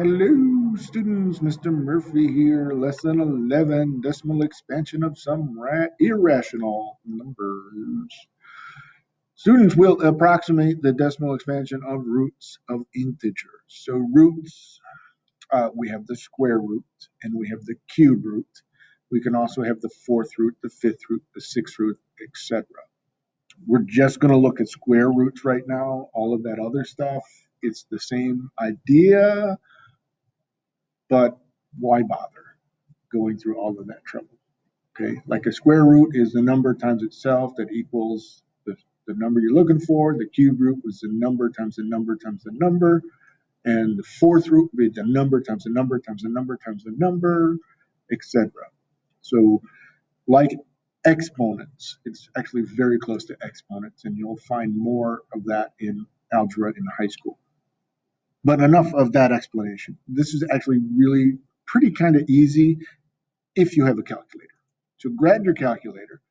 Hello, students. Mr. Murphy here. Lesson 11 Decimal expansion of some irrational numbers. Students will approximate the decimal expansion of roots of integers. So, roots, uh, we have the square root and we have the cube root. We can also have the fourth root, the fifth root, the sixth root, etc. We're just going to look at square roots right now. All of that other stuff, it's the same idea but why bother going through all of that trouble? Okay, like a square root is the number times itself that equals the, the number you're looking for. The cube root was the number times the number times the number. And the fourth root would be the number times the number times the number times the number, etc. So like exponents, it's actually very close to exponents, and you'll find more of that in algebra in high school. But enough of that explanation. This is actually really pretty kind of easy if you have a calculator. So grab your calculator.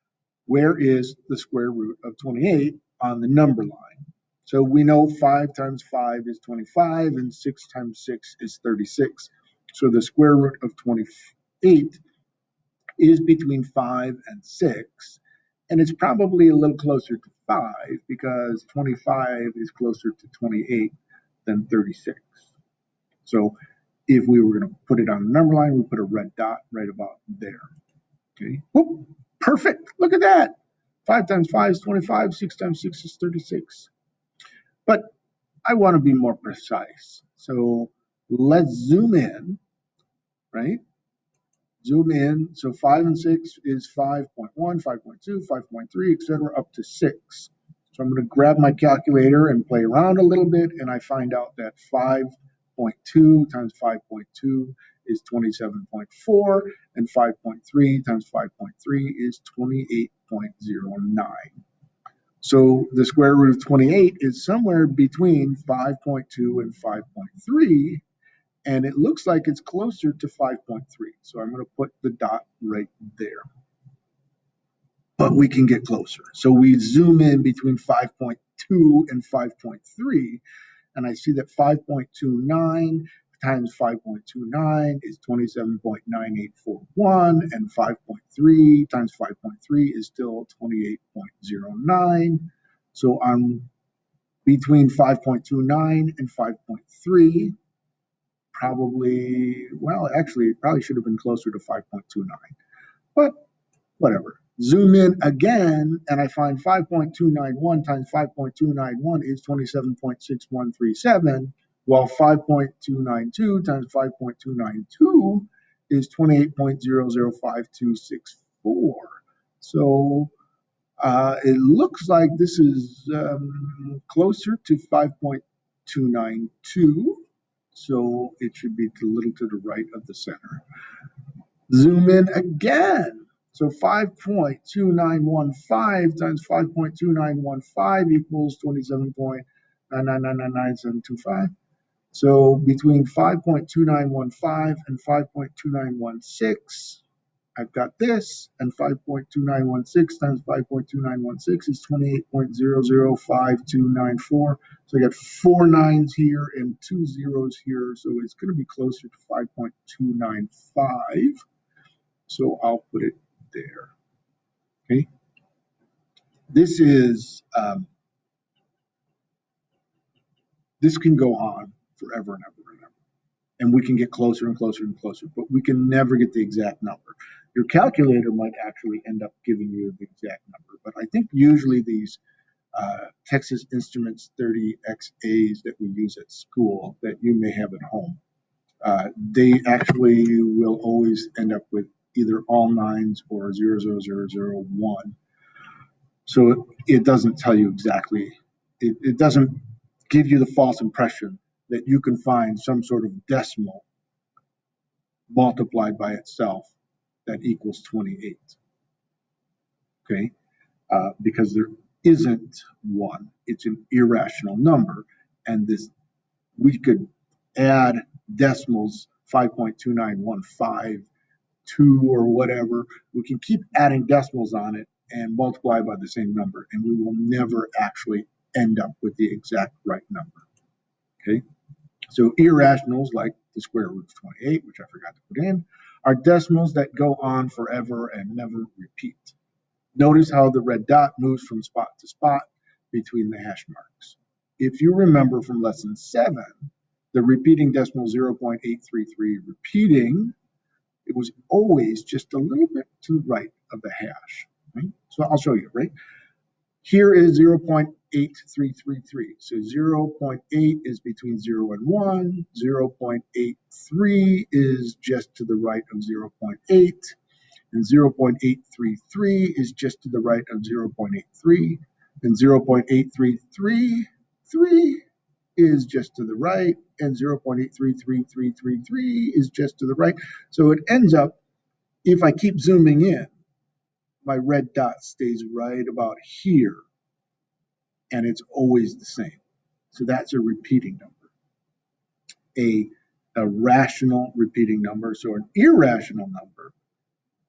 Where is the square root of 28 on the number line? So we know 5 times 5 is 25 and 6 times 6 is 36. So the square root of 28 is between 5 and 6. And it's probably a little closer to 5 because 25 is closer to 28 than 36. So if we were going to put it on the number line, we put a red dot right about there. Okay, Whoop, perfect. Look at that. 5 times 5 is 25, 6 times 6 is 36. But I want to be more precise. So let's zoom in, right? Zoom in. So 5 and 6 is 5.1, 5.2, 5.3, etc., up to 6. So I'm going to grab my calculator and play around a little bit, and I find out that 5.2 times 5.2 is 27.4, and 5.3 times 5.3 is 28.09. So the square root of 28 is somewhere between 5.2 and 5.3, and it looks like it's closer to 5.3. So I'm going to put the dot right there but we can get closer. So we zoom in between 5.2 and 5.3, and I see that 5.29 times 5.29 is 27.9841, and 5.3 times 5.3 is still 28.09. So I'm between 5.29 and 5.3, probably, well, actually, it probably should have been closer to 5.29, but whatever. Zoom in again, and I find 5.291 times 5.291 is 27.6137, while 5.292 times 5.292 is 28.005264. So uh, it looks like this is um, closer to 5.292, so it should be a little to the right of the center. Zoom in again so 5.2915 times 5.2915 equals 27.999999725. So between 5.2915 and 5.2916, I've got this, and 5.2916 times 5.2916 is 28.005294. So I got four nines here and two zeros here, so it's going to be closer to 5.295. So I'll put it there. Okay. This is, um, this can go on forever and ever and ever. And we can get closer and closer and closer, but we can never get the exact number. Your calculator might actually end up giving you the exact number, but I think usually these uh, Texas Instruments 30XAs that we use at school that you may have at home, uh, they actually will always end up with either all nines or 00001. So it doesn't tell you exactly, it, it doesn't give you the false impression that you can find some sort of decimal multiplied by itself that equals 28. Okay, uh, because there isn't one. It's an irrational number, and this we could add decimals 5.2915 two or whatever, we can keep adding decimals on it and multiply by the same number, and we will never actually end up with the exact right number. Okay, So irrationals like the square root of 28, which I forgot to put in, are decimals that go on forever and never repeat. Notice how the red dot moves from spot to spot between the hash marks. If you remember from lesson seven, the repeating decimal 0.833 repeating, it was always just a little bit to the right of the hash. Right? So I'll show you, right? Here is 0.8333. So 0.8 is between 0 and 1. 0.83 is just to the right of 0.8. And 0.833 is just to the right of 0.83. And 0.8333 is just to the right. And 0.833333 is just to the right. So it ends up, if I keep zooming in, my red dot stays right about here and it's always the same. So that's a repeating number. A, a rational repeating number. So an irrational number,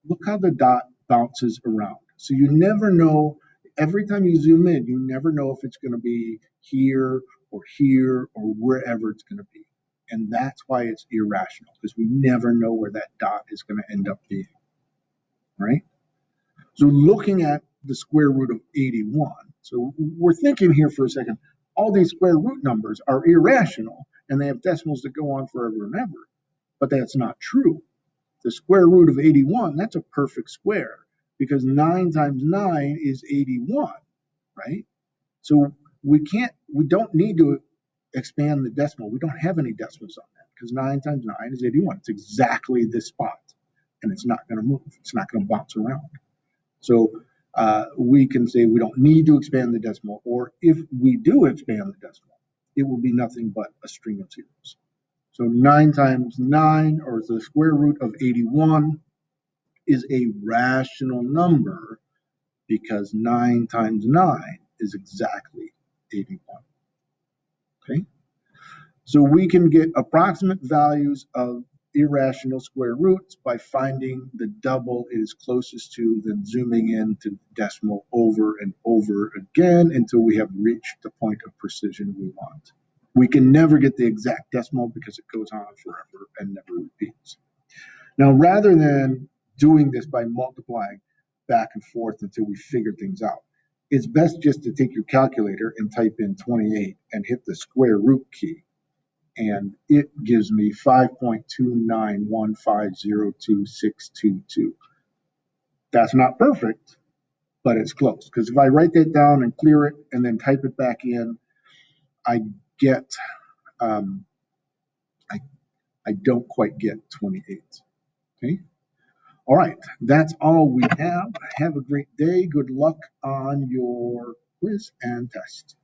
look how the dot bounces around. So you never know, every time you zoom in, you never know if it's going to be here or here or wherever it's going to be. And that's why it's irrational, because we never know where that dot is going to end up being. Right? So looking at the square root of 81, so we're thinking here for a second, all these square root numbers are irrational and they have decimals that go on forever and ever. But that's not true. The square root of 81, that's a perfect square because 9 times 9 is 81, right? So we can't, we don't need to expand the decimal. We don't have any decimals on that because 9 times 9 is 81. It's exactly this spot and it's not going to move. It's not going to bounce around. So uh, we can say we don't need to expand the decimal, or if we do expand the decimal, it will be nothing but a string of zeros. So 9 times 9, or the square root of 81, is a rational number because 9 times 9 is exactly 81. So we can get approximate values of irrational square roots by finding the double it is closest to, then zooming in to decimal over and over again until we have reached the point of precision we want. We can never get the exact decimal because it goes on forever and never repeats. Now, rather than doing this by multiplying back and forth until we figure things out, it's best just to take your calculator and type in 28 and hit the square root key and it gives me 5.291502622. That's not perfect, but it's close. Because if I write that down and clear it and then type it back in, I get, um, I, I don't quite get 28. Okay. All right. That's all we have. Have a great day. Good luck on your quiz and test.